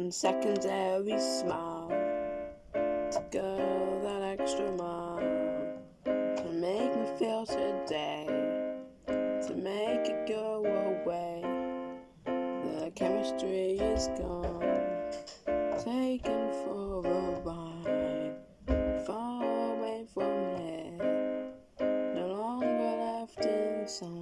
one secondary smile to go that extra mile to make me feel today to make it go away the chemistry is gone taken for a ride far away from here no longer left inside.